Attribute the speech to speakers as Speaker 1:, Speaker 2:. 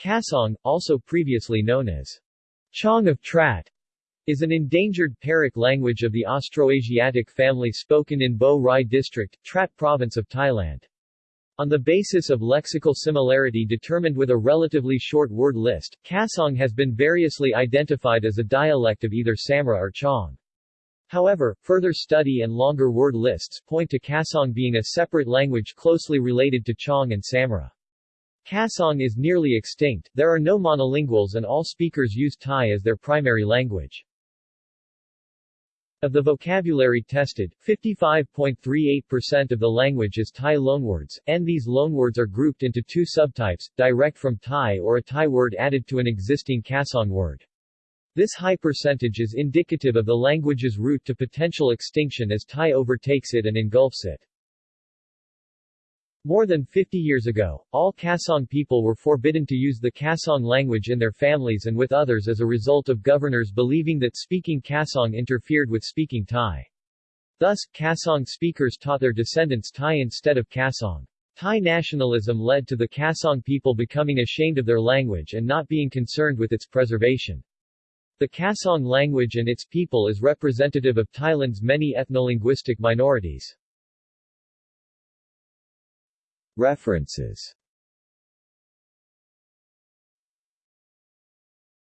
Speaker 1: Kasong, also previously known as Chong of Trat, is an endangered Pearic language of the Austroasiatic family spoken in Bo Rai District, Trat Province of Thailand. On the basis of lexical similarity determined with a relatively short word list, Kasong has been variously identified as a dialect of either Samre or Chong. However, further study and longer word lists point to Kasong being a separate language closely related to Chong and Samre. Kasong is nearly extinct, there are no monolinguals and all speakers use Thai as their primary language. Of the vocabulary tested, 55.38% of the language is Thai loanwords, and these loanwords are grouped into two subtypes, direct from Thai or a Thai word added to an existing Kasong word. This high percentage is indicative of the language's route to potential extinction as Thai overtakes it and engulfs it. More than 50 years ago, all Kasong people were forbidden to use the Kasong language in their families and with others as a result of governors believing that speaking Kasong interfered with speaking Thai. Thus, Kasong speakers taught their descendants Thai instead of Kasong. Thai nationalism led to the Kasong people becoming ashamed of their language and not being concerned with its preservation. The Kasong language and its people is representative of Thailand's many ethnolinguistic minorities.
Speaker 2: References